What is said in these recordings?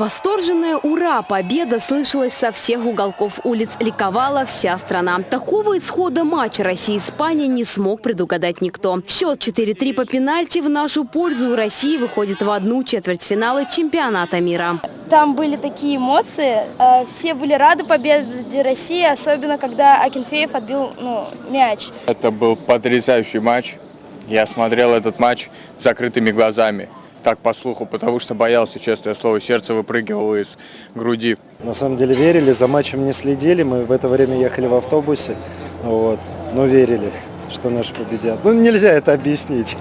Восторженное «Ура!» Победа слышалась со всех уголков улиц. Ликовала вся страна. Такого исхода матча Россия-Испания не смог предугадать никто. Счет 4-3 по пенальти в нашу пользу. Россия выходит в одну четвертьфинала чемпионата мира. Там были такие эмоции. Э, Все были рады победе России, особенно когда Акинфеев отбил ну, мяч. Это был потрясающий матч. Я смотрел этот матч с закрытыми глазами. Так по слуху, потому что боялся, честное слово, сердце выпрыгивало из груди. На самом деле верили, за матчем не следили. Мы в это время ехали в автобусе, вот, но верили, что наши победят. Ну, нельзя это объяснить.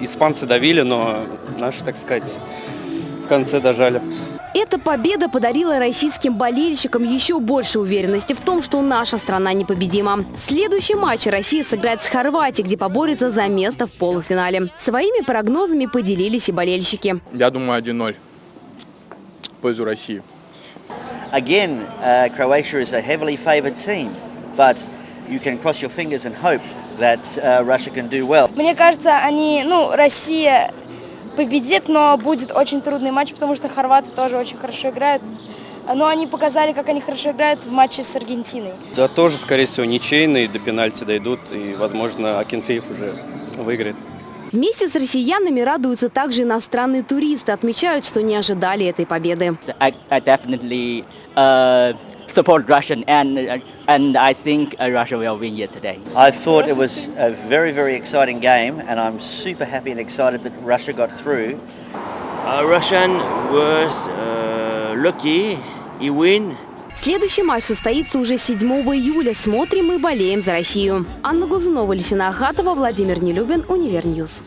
Испанцы давили, но наши, так сказать, в конце дожали. Эта победа подарила российским болельщикам еще больше уверенности в том, что наша страна непобедима. Следующий матч Россия сыграет с Хорватией, где поборется за место в полуфинале. Своими прогнозами поделились и болельщики. Я думаю, 1-0 в пользу России. Again, uh, Croatia is a heavily favoured team, but you can cross your fingers and hope that uh, Russia can do well. Мне кажется, они, ну, Россия победит, но будет очень трудный матч, потому что хорваты тоже очень хорошо играют. Но они показали, как они хорошо играют в матче с Аргентиной. Да тоже, скорее всего, ничейный, до пенальти дойдут, и, возможно, Акинфеев уже выиграет. Вместе с россиянами радуются также иностранные туристы. Отмечают, что не ожидали этой победы. I, I support Russian, and uh, and I think uh, Russia will win yesterday. I thought it was a very, very exciting game, and I'm super happy and excited that Russia got through. Uh, Russian was uh, lucky. He win. Следующий матч состоится уже 7 июля. Смотрим и болеем за Россию. Анна Глазунова, Лейсан Ахатова, Владимир Нелюбин, Универ News.